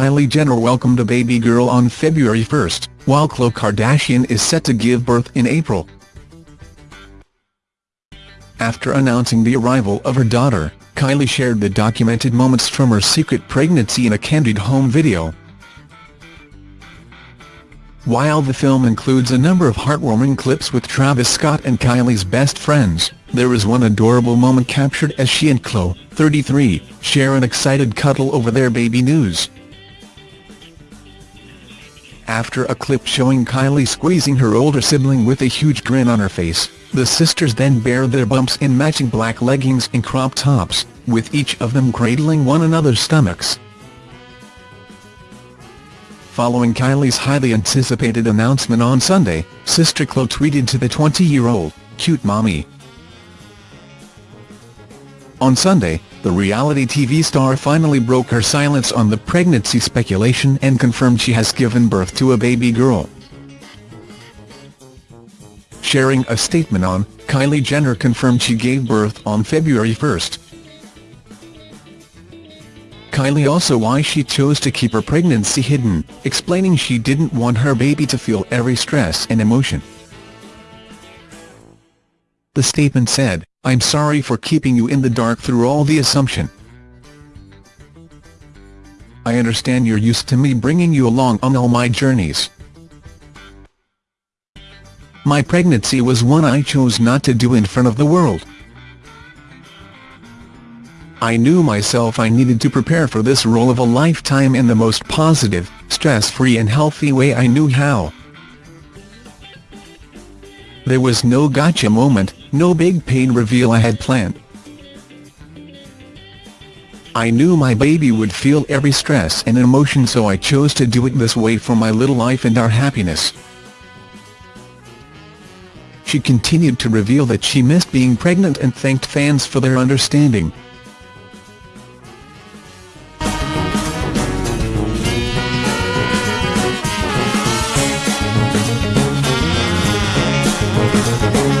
Kylie Jenner welcomed a baby girl on February 1, while Khloe Kardashian is set to give birth in April. After announcing the arrival of her daughter, Kylie shared the documented moments from her secret pregnancy in a candid home video. While the film includes a number of heartwarming clips with Travis Scott and Kylie's best friends, there is one adorable moment captured as she and Khloe, 33, share an excited cuddle over their baby news. After a clip showing Kylie squeezing her older sibling with a huge grin on her face, the sisters then bare their bumps in matching black leggings and crop tops, with each of them cradling one another's stomachs. Following Kylie's highly anticipated announcement on Sunday, sister Khloe tweeted to the 20-year-old, cute mommy. On Sunday, the reality TV star finally broke her silence on the pregnancy speculation and confirmed she has given birth to a baby girl. Sharing a statement on, Kylie Jenner confirmed she gave birth on February 1. Kylie also why she chose to keep her pregnancy hidden, explaining she didn't want her baby to feel every stress and emotion. The statement said, I'm sorry for keeping you in the dark through all the assumption. I understand you're used to me bringing you along on all my journeys. My pregnancy was one I chose not to do in front of the world. I knew myself I needed to prepare for this role of a lifetime in the most positive, stress-free and healthy way I knew how. There was no gotcha moment, no big pain reveal I had planned. I knew my baby would feel every stress and emotion so I chose to do it this way for my little life and our happiness. She continued to reveal that she missed being pregnant and thanked fans for their understanding. Thank